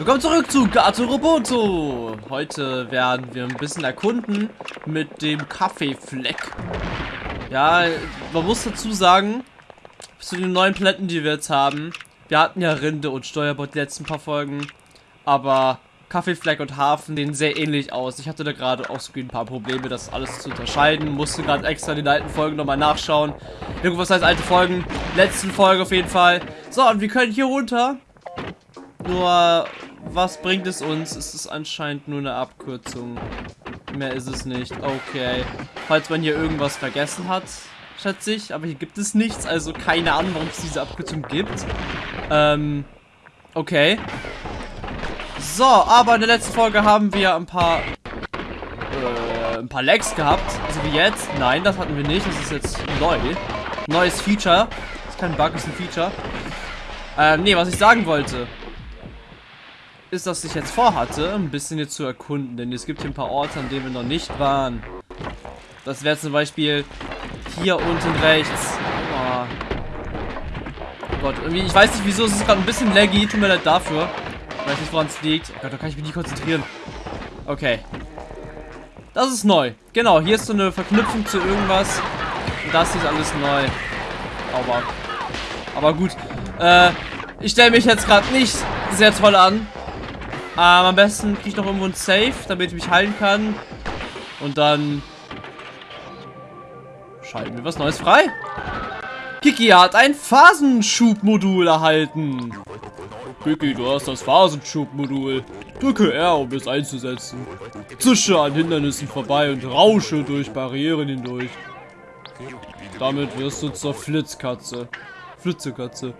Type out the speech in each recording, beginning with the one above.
Willkommen zurück zu Gato Roboto. Heute werden wir ein bisschen erkunden mit dem Kaffeefleck. Ja, man muss dazu sagen, zu den neuen Paletten, die wir jetzt haben, wir hatten ja Rinde und Steuerbord die letzten paar Folgen, aber Kaffeefleck und Hafen sehen sehr ähnlich aus. Ich hatte da gerade so ein paar Probleme, das alles zu unterscheiden. Musste gerade extra den alten Folgen nochmal nachschauen. Irgendwas heißt alte Folgen. Letzten Folge auf jeden Fall. So, und wir können hier runter. Nur was bringt es uns? Es ist anscheinend nur eine Abkürzung. Mehr ist es nicht. Okay. Falls man hier irgendwas vergessen hat, schätze ich. Aber hier gibt es nichts. Also keine Ahnung, warum es diese Abkürzung gibt. Ähm, okay. So, aber in der letzten Folge haben wir ein paar äh, ein paar Lags gehabt. Also wie jetzt. Nein, das hatten wir nicht. Das ist jetzt neu. Neues Feature. Das ist kein Bug, ist ein Feature. Ähm, nee, was ich sagen wollte ist, dass ich jetzt vorhatte, ein bisschen hier zu erkunden. Denn es gibt hier ein paar Orte, an denen wir noch nicht waren. Das wäre zum Beispiel hier unten rechts. Oh. Gott, irgendwie, ich weiß nicht wieso, es ist gerade ein bisschen laggy. Tut mir leid dafür. Ich weiß nicht, woran es liegt. Oh Gott, da kann ich mich nicht konzentrieren. Okay. Das ist neu. Genau, hier ist so eine Verknüpfung zu irgendwas. Das ist alles neu. Aber, aber gut. Äh, ich stelle mich jetzt gerade nicht sehr toll an. Ähm, am besten kriege ich noch irgendwo ein Safe, damit ich mich heilen kann. Und dann schalten wir was Neues frei. Kiki hat ein Phasenschubmodul erhalten. Kiki, du hast das Phasenschubmodul. Drücke R, um es einzusetzen. Zische an Hindernissen vorbei und rausche durch Barrieren hindurch. Damit wirst du zur Flitzkatze. Flitzekatze.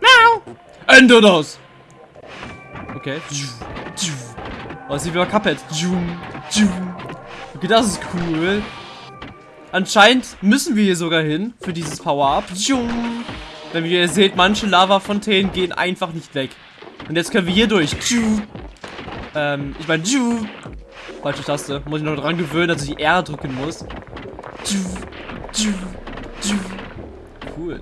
Miau! Ende das! Okay. Oh, sieht wie bei Cuphead. Okay, das ist cool. Anscheinend müssen wir hier sogar hin für dieses Power-Up. Wenn ihr seht, manche Lava-Fontänen gehen einfach nicht weg. Und jetzt können wir hier durch. Ähm, ich meine, falsche Taste. Muss ich noch dran gewöhnen, dass ich R drücken muss. Cool.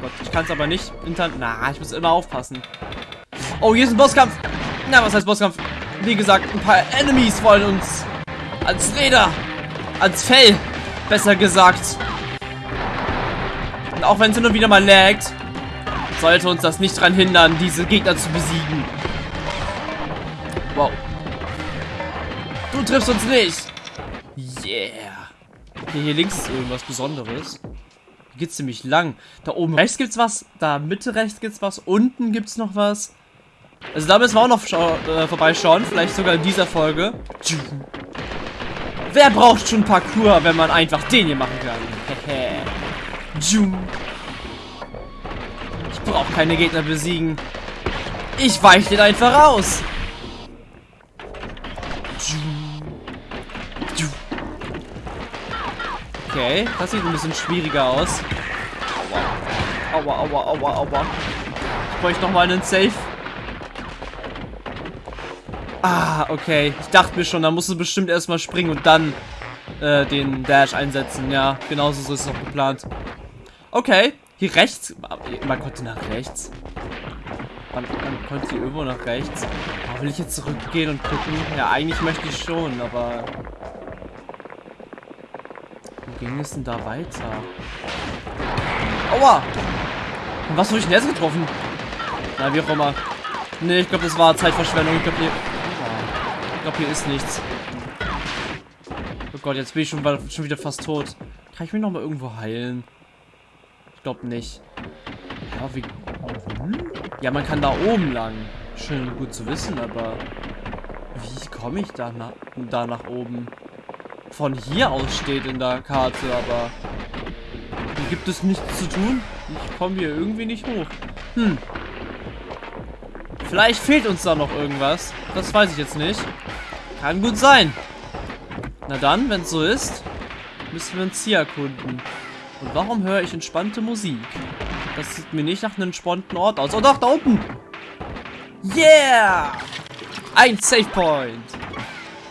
Gott, ich kann es aber nicht. Na, ich muss immer aufpassen. Oh, hier ist ein Bosskampf. Na, was heißt Bosskampf? Wie gesagt, ein paar Enemies wollen uns als Räder, als Fell, besser gesagt. Und auch wenn es nur wieder mal laggt, sollte uns das nicht daran hindern, diese Gegner zu besiegen. Wow. Du triffst uns nicht. Yeah. Okay, hier links ist irgendwas Besonderes. Hier geht's ziemlich lang. Da oben rechts gibt's was, da Mitte rechts gibt's was, unten gibt's noch was. Also da müssen wir auch noch äh, vorbeischauen. Vielleicht sogar in dieser Folge. Wer braucht schon Parkour, wenn man einfach den hier machen kann? ich brauche keine Gegner besiegen. Ich weiche den einfach aus. Okay, das sieht ein bisschen schwieriger aus. Aua, aua, aua, aua. Ich bräuchte nochmal einen Safe. Ah, okay. Ich dachte mir schon, da musst du bestimmt erstmal springen und dann äh, den Dash einsetzen. Ja, genauso so ist es auch geplant. Okay, hier rechts. Man konnte nach rechts. Man, man konnte hier irgendwo nach rechts. Oh, will ich jetzt zurückgehen und gucken? Ja, eigentlich möchte ich schon, aber... Wo ging es denn da weiter? Aua! Und was habe ich denn jetzt getroffen? Na, wie auch immer. Nee, ich glaube, das war Zeitverschwendung. Ich glaube. Ich glaube, hier ist nichts. Oh Gott, jetzt bin ich schon, schon wieder fast tot. Kann ich mich noch mal irgendwo heilen? Ich glaube nicht. Ja, wie... Ja, man kann da oben lang. Schön gut zu wissen, aber... Wie komme ich da, na da nach oben? Von hier aus steht in der Karte, aber... Hier gibt es nichts zu tun. Ich komme hier irgendwie nicht hoch. Hm. Vielleicht fehlt uns da noch irgendwas. Das weiß ich jetzt nicht. Kann gut sein. Na dann, wenn es so ist, müssen wir uns hier erkunden. Und warum höre ich entspannte Musik? Das sieht mir nicht nach einem entspannten Ort aus. Oh doch, da unten! Yeah! Ein Save Point!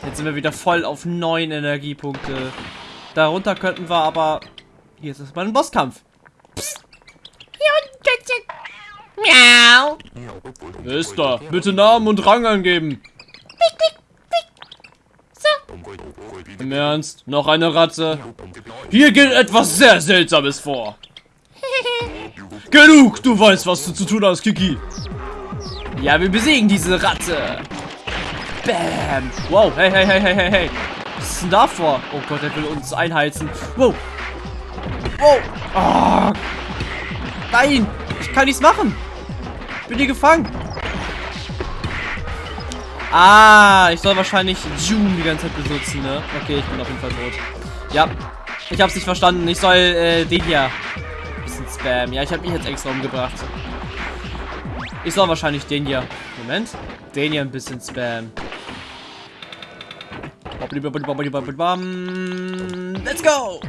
Jetzt sind wir wieder voll auf neun Energiepunkte. Darunter könnten wir aber... Hier ist es mal ein Bosskampf. Psst. Miau. Mister, bitte Namen und Rang angeben. Im Ernst? Noch eine Ratte? Hier geht etwas sehr Seltsames vor. Genug! Du weißt, was du zu tun hast, Kiki. Ja, wir besiegen diese Ratte. Bam. Wow, hey, hey, hey, hey, hey, hey. Was ist denn da vor? Oh Gott, er will uns einheizen. Wow. Wow. Oh. Nein, ich kann nichts machen. Ich bin hier gefangen. Ah, ich soll wahrscheinlich June die ganze Zeit benutzen, ne? Okay, ich bin auf jeden Fall tot. Ja, ich hab's nicht verstanden. Ich soll äh, den hier bisschen spam. Ja, ich habe mich jetzt extra umgebracht. Ich soll wahrscheinlich den hier. Moment. Den hier ein bisschen spam. Let's go!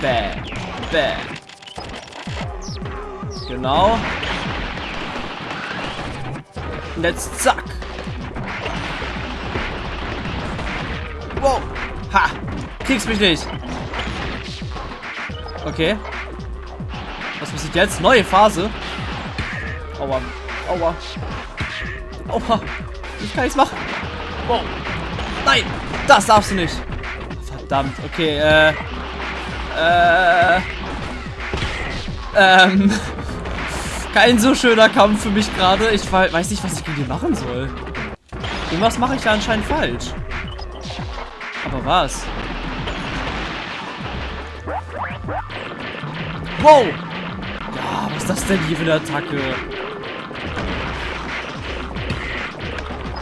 Bam. Bam. Genau. Und jetzt zack. Wow. Ha. Kriegst mich nicht. Okay. Was passiert jetzt? Neue Phase. Aua. Aua. Aua. Ich kann nichts machen. Wow. Nein. Das darfst du nicht. Verdammt. Okay, äh. Äh. Ähm. Kein so schöner Kampf für mich gerade. Ich weiß nicht, was ich gegen die machen soll. Irgendwas mache ich da anscheinend falsch. Aber was? Wow! Ja, was ist das denn hier für eine Attacke?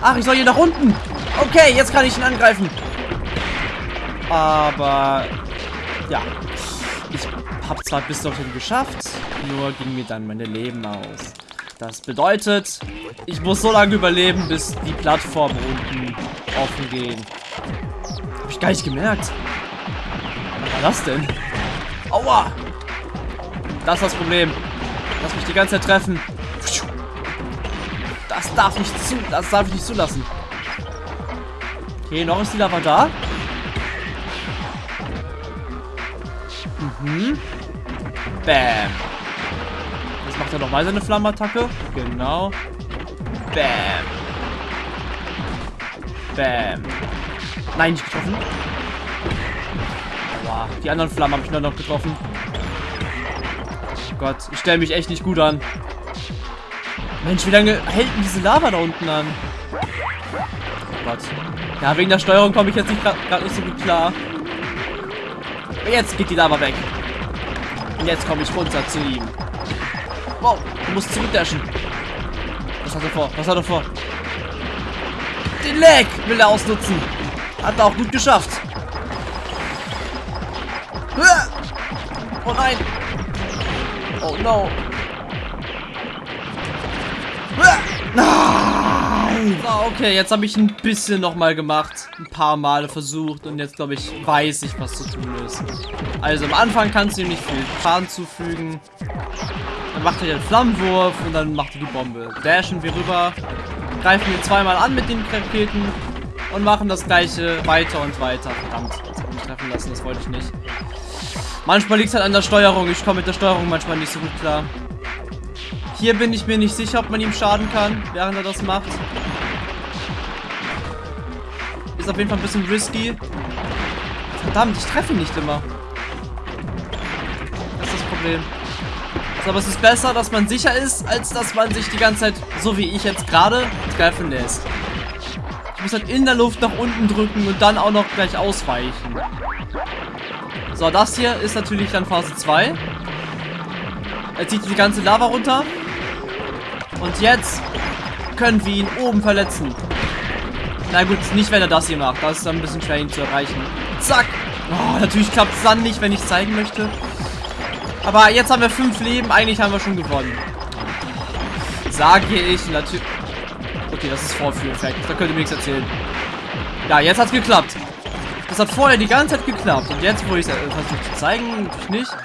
Ach, ich soll hier nach unten. Okay, jetzt kann ich ihn angreifen. Aber, ja. Ich habe zwar bis dorthin geschafft, nur ging mir dann meine Leben aus. Das bedeutet, ich muss so lange überleben, bis die Plattformen unten offen gehen. Hab ich gar nicht gemerkt. Was war das denn? Aua! Das ist das Problem. Lass mich die ganze Zeit treffen. Das darf nicht zu, das darf ich nicht zulassen. Okay, noch ist die Lava da. Mhm. Bam. Jetzt macht er nochmal seine Flammenattacke. Genau. Bam. Bam. Nein, nicht getroffen. Aua. Die anderen Flammen habe ich nur noch getroffen. Oh Gott, ich stelle mich echt nicht gut an. Mensch, wie lange hält denn diese Lava da unten an? Oh Gott. Ja, wegen der Steuerung komme ich jetzt nicht gerade nicht so gut klar. Jetzt geht die Lava weg. Und jetzt komme ich runter zu ihm. Wow, du musst zurückdashen. Was hat er vor? Was hat er vor? Den Leg will er ausnutzen. Hat er auch gut geschafft. Oh nein. Oh no. Nein! So, okay, jetzt habe ich ein bisschen nochmal gemacht. Ein paar Male versucht. Und jetzt, glaube ich, weiß ich, was zu tun ist. Also, am Anfang kannst du ihm nicht viel Schaden zufügen. Dann macht er den Flammenwurf und dann macht er die Bombe. Dashen wir rüber. Greifen wir zweimal an mit den Raketen. Und machen das gleiche weiter und weiter. Verdammt, das hat mich treffen lassen, das wollte ich nicht. Manchmal liegt es halt an der Steuerung. Ich komme mit der Steuerung manchmal nicht so gut klar. Hier bin ich mir nicht sicher, ob man ihm schaden kann, während er das macht. Ist auf jeden Fall ein bisschen risky. Verdammt, ich treffe nicht immer. Das ist das Problem. Also, aber es ist besser, dass man sicher ist, als dass man sich die ganze Zeit, so wie ich jetzt gerade, treffen lässt. Ich muss halt in der Luft nach unten drücken und dann auch noch gleich ausweichen. So, das hier ist natürlich dann Phase 2. Er zieht die ganze Lava runter. Und jetzt können wir ihn oben verletzen. Na gut, nicht wenn er das hier macht. Das ist ein bisschen schwer ihn zu erreichen. Zack. Oh, natürlich klappt es dann nicht, wenn ich zeigen möchte. Aber jetzt haben wir fünf Leben. Eigentlich haben wir schon gewonnen. Sage ich natürlich... Okay, das ist Vorführeffekt. Da könnt ihr mir nichts erzählen. Ja, jetzt hat es geklappt. Das hat vorher die ganze Zeit geklappt. Und jetzt, wo ich es versuche zu zeigen, nicht.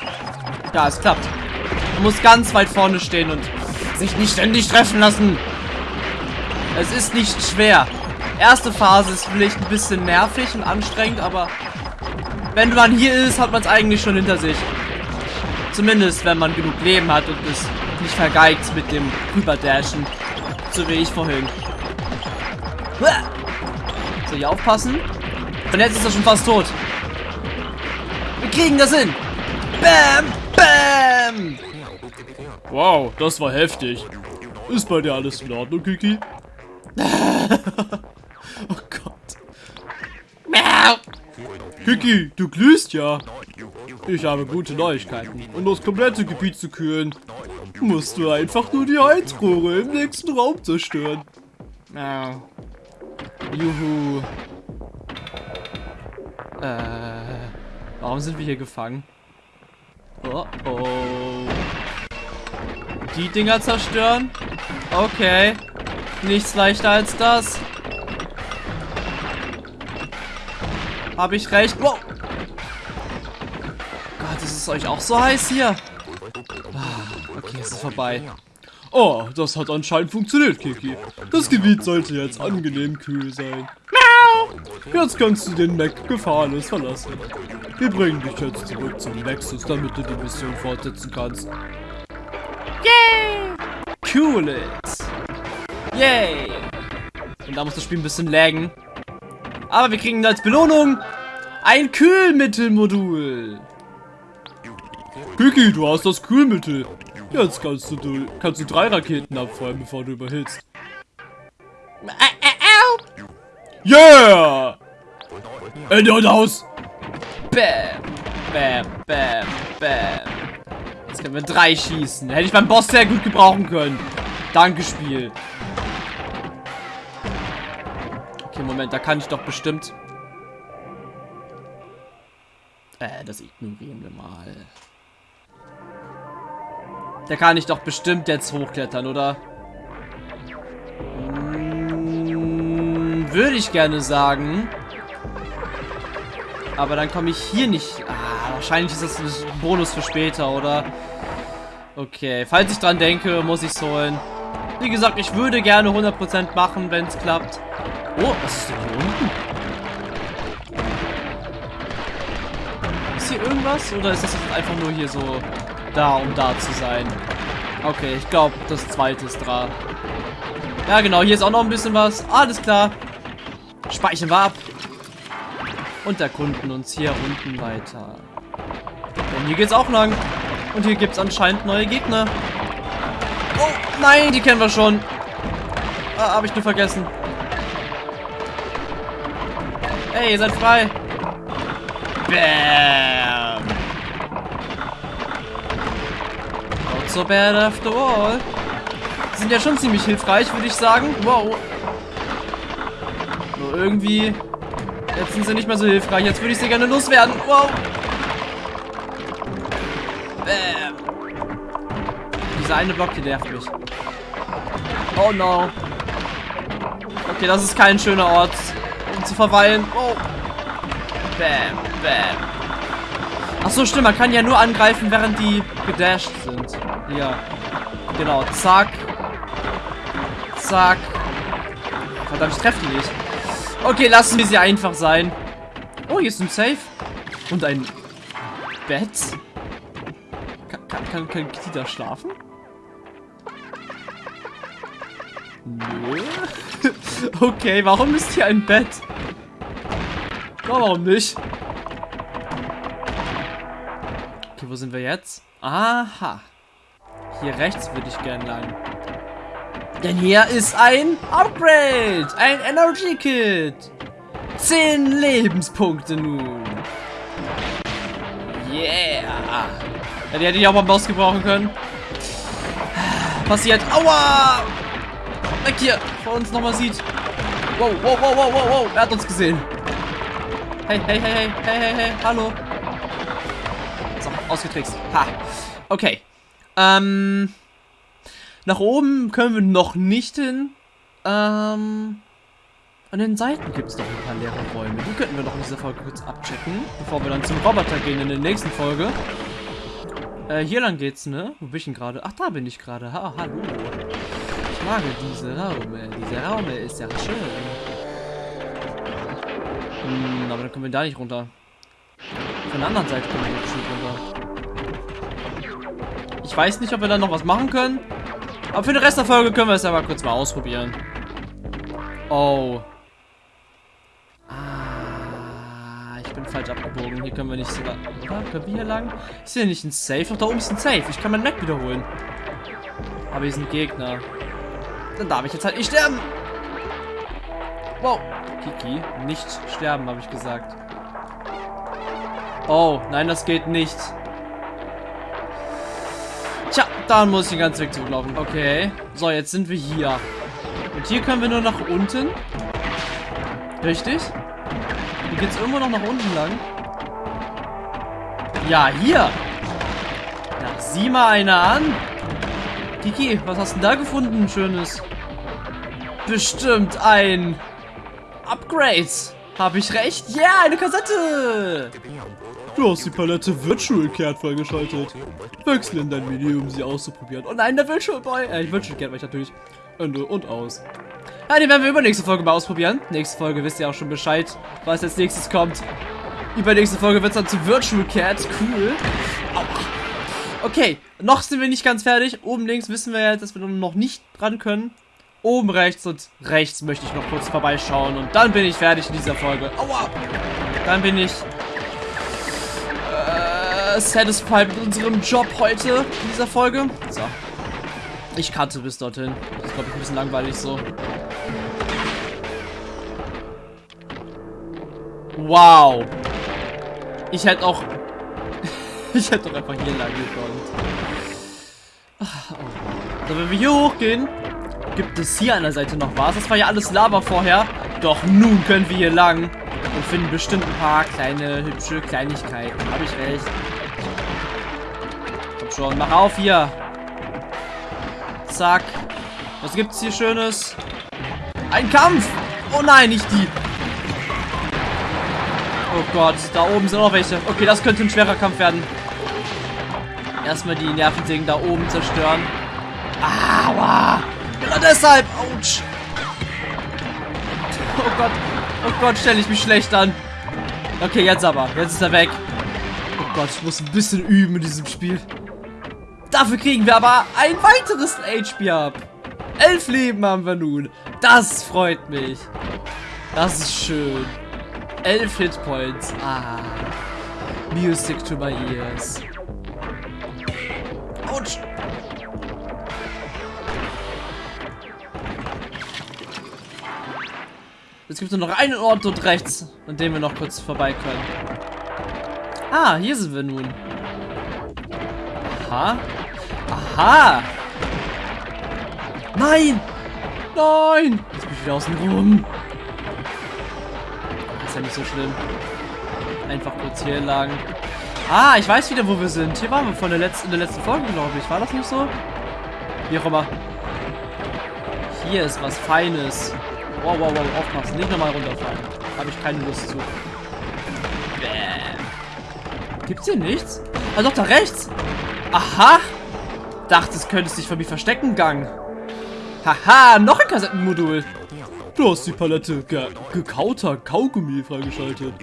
Ja, es klappt. Man muss ganz weit vorne stehen und sich nicht ständig treffen lassen. Es ist nicht schwer. Erste Phase ist vielleicht ein bisschen nervig und anstrengend, aber wenn man hier ist, hat man es eigentlich schon hinter sich. Zumindest, wenn man genug Leben hat und es nicht vergeigt mit dem Rüberdashen. So wie ich vorhin. So, hier aufpassen. Und jetzt ist er schon fast tot. Wir kriegen das hin. Bam, bam. Wow, das war heftig. Ist bei dir alles in Ordnung, Kiki? oh Gott. Kiki, du glühst ja. Ich habe gute Neuigkeiten. Um das komplette Gebiet zu kühlen, musst du einfach nur die Heizrohre im nächsten Raum zerstören. Ja. Juhu. Äh, warum sind wir hier gefangen? Oh, oh. Die Dinger zerstören? Okay. Nichts leichter als das. Habe ich recht? Wow. Gott, ist es euch auch so heiß hier? Ah, okay, es ist vorbei. Oh, das hat anscheinend funktioniert, Kiki. Das Gebiet sollte jetzt angenehm kühl sein. Jetzt kannst du den Mac gefahrenlos verlassen. Wir bringen dich jetzt zurück zum Nexus, damit du die Mission fortsetzen kannst. Yay! Cool it! Yay! Und da muss das Spiel ein bisschen laggen. Aber wir kriegen als Belohnung ein Kühlmittelmodul. Kiki, du hast das Kühlmittel. Jetzt kannst du, kannst du drei Raketen abfeuern, bevor du überhitzt. Yeah! Ende und aus! Bam! Bam, bam, bam. Jetzt können wir drei schießen. Hätte ich beim Boss sehr gut gebrauchen können. Danke, Spiel. Okay, Moment, da kann ich doch bestimmt... Äh, das ignorieren wir mal. Da kann ich doch bestimmt jetzt hochklettern, oder? Hm, würde ich gerne sagen. Aber dann komme ich hier nicht... Ah, wahrscheinlich ist das ein Bonus für später, oder? Okay, falls ich dran denke, muss ich es holen. Wie gesagt, ich würde gerne 100% machen, wenn es klappt. Oh, was ist denn hier unten? Ist hier irgendwas? Oder ist das einfach nur hier so da, um da zu sein? Okay, ich glaube, das zweite ist dran. Ja, genau, hier ist auch noch ein bisschen was. Alles klar. Speichern wir ab. Und erkunden uns hier unten weiter. Denn hier geht's auch lang. Und hier gibt's anscheinend neue Gegner. Oh, nein, die kennen wir schon. Ah, habe ich nur vergessen. Hey, ihr seid frei. Bam. Not so bad after all. Sind ja schon ziemlich hilfreich, würde ich sagen. Wow. Nur irgendwie... Jetzt sind sie nicht mehr so hilfreich. Jetzt würde ich sie gerne loswerden. Wow. Bam. Dieser eine Block hier nervt mich. Oh no. Okay, das ist kein schöner Ort verweilen. Oh. Bam, bam. Ach so, stimmt. Man kann ja nur angreifen, während die gedasht sind. Ja. Genau. Zack. Zack. Verdammt, ich treffe die nicht. Okay, lassen wir sie einfach sein. Oh, hier ist ein Safe. Und ein Bett. Kann, kann, kann, kann Kitty da schlafen? Nö. okay, warum ist hier ein Bett? Warum nicht? Okay, wo sind wir jetzt? Aha. Hier rechts würde ich gerne lang. Denn hier ist ein Upgrade. Ein Energy Kit. Zehn Lebenspunkte nun. Yeah. Ja, die hätte ich auch mal Boss gebrauchen können. Passiert. Aua. Weg hier. Vor uns nochmal sieht. Wow, wow, wow, wow, wow, wow. Er hat uns gesehen. Hey, hey, hey, hey, hey, hey, hey. Hallo. So, ausgetrickst. Ha. Okay. Ähm... Nach oben können wir noch nicht hin. Ähm, an den Seiten gibt es noch ein paar leere Räume. Die könnten wir noch in dieser Folge kurz abchecken, bevor wir dann zum Roboter gehen in der nächsten Folge. Äh, hier lang geht's, ne? Wo bin ich denn gerade? Ach, da bin ich gerade. Ha, hallo. Ich mag diese Raume. Diese Raume ist ja schön. Hm, aber dann kommen wir da nicht runter. Von der anderen Seite kommen wir nicht runter. Ich weiß nicht, ob wir dann noch was machen können. Aber für den Rest der Folge können wir es aber kurz mal ausprobieren. Oh. Ah, ich bin falsch abgebogen. Hier können wir nicht sogar... Oder? Können wir hier lang? Ist hier nicht ein Safe? Doch da oben ist ein Safe. Ich kann mein Mac wiederholen. Aber hier sind Gegner. Dann darf ich jetzt halt nicht sterben. Wow. Kiki, nicht sterben, habe ich gesagt. Oh, nein, das geht nicht. Tja, dann muss ich den ganzen Weg zurücklaufen. Okay. So, jetzt sind wir hier. Und hier können wir nur nach unten. Richtig? Hier geht es irgendwo noch nach unten lang. Ja, hier. Na, sieh mal einer an. Kiki, was hast du da gefunden, Schönes? Bestimmt ein Upgrade. Habe ich recht? Ja, yeah, eine Kassette. Du hast die Palette Virtual Cat freigeschaltet. Wechsel in dein Menü, um sie auszuprobieren. Oh nein, der Virtual Boy. Äh, Virtual Cat war ich natürlich. Ende und aus. Ja, den werden wir übernächste Folge mal ausprobieren. Nächste Folge wisst ihr auch schon Bescheid, was als nächstes kommt. Übernächste Folge wird es dann zu Virtual Cat. Cool. Aua. Okay, noch sind wir nicht ganz fertig. Oben links wissen wir ja, dass wir noch nicht dran können. Oben rechts und rechts möchte ich noch kurz vorbeischauen. Und dann bin ich fertig in dieser Folge. Aua! Dann bin ich satisfied mit unserem Job heute in dieser Folge. So. Ich cutte bis dorthin. Das ist, glaube ich, ein bisschen langweilig so. Wow. Ich hätte auch... ich hätte doch einfach hier lang gekonnt. Oh. So, wenn wir hier hochgehen, gibt es hier an der Seite noch was. Das war ja alles Lava vorher. Doch nun können wir hier lang und finden bestimmt ein paar kleine, hübsche Kleinigkeiten. Habe ich recht schon. Mach auf hier. Zack. Was gibt's hier Schönes? Ein Kampf! Oh nein, nicht die. Oh Gott, da oben sind auch welche. Okay, das könnte ein schwerer Kampf werden. Erstmal die Nervendingen da oben zerstören. Deshalb! Autsch! Oh Gott. Oh Gott, stelle ich mich schlecht an. Okay, jetzt aber. Jetzt ist er weg. Oh Gott, ich muss ein bisschen üben in diesem Spiel. Dafür kriegen wir aber ein weiteres HP ab. Elf Leben haben wir nun. Das freut mich. Das ist schön. Elf Hitpoints. Ah. Music to my ears. Autsch. Jetzt gibt es nur noch einen Ort dort rechts, an dem wir noch kurz vorbei können. Ah, hier sind wir nun. Aha. Aha! Nein! Nein! Jetzt bin ich wieder außen rum. Ist ja nicht so schlimm. Einfach kurz hier lang. Ah, ich weiß wieder, wo wir sind. Hier waren wir von der letzten, in der letzten Folge, glaube ich. War das nicht so? Wie auch immer. Hier ist was Feines. Wow, wow, wow, aufpassen. Nicht nochmal runterfallen. Habe ich keine Lust zu. Bäh. Gibt's hier nichts? Ah, doch, da rechts. Aha. Dachtest, könntest dich vor mir verstecken, Gang. Haha, noch ein Kassettenmodul. Du hast die Palette ge gekauter Kaugummi freigeschaltet.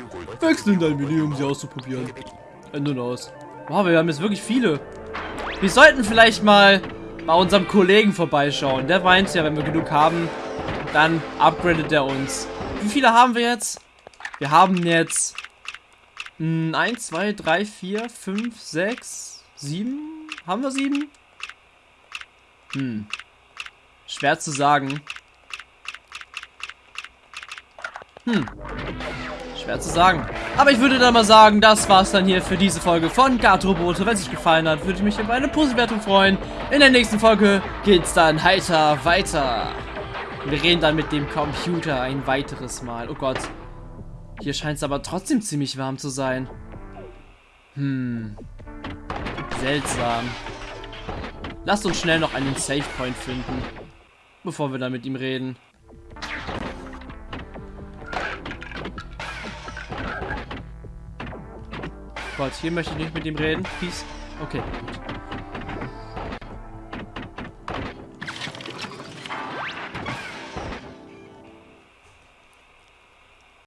Wechsel in dein Menü, um sie auszuprobieren. Ende und aus. Wow, wir haben jetzt wirklich viele. Wir sollten vielleicht mal bei unserem Kollegen vorbeischauen. Der weint ja, wenn wir genug haben, dann upgradet er uns. Wie viele haben wir jetzt? Wir haben jetzt 1, 2, 3, 4, 5, 6, 7. Haben wir 7? Hm. Schwer zu sagen. Hm. Schwer zu sagen. Aber ich würde dann mal sagen, das war's dann hier für diese Folge von Gartrobote. Wenn es euch gefallen hat, würde ich mich über eine Positivwertung freuen. In der nächsten Folge geht's dann heiter weiter. Wir reden dann mit dem Computer ein weiteres Mal. Oh Gott. Hier scheint es aber trotzdem ziemlich warm zu sein. Hm. Seltsam. Lasst uns schnell noch einen Safe Point finden, bevor wir da mit ihm reden. Gott, hier möchte ich nicht mit ihm reden. Peace. Okay, gut.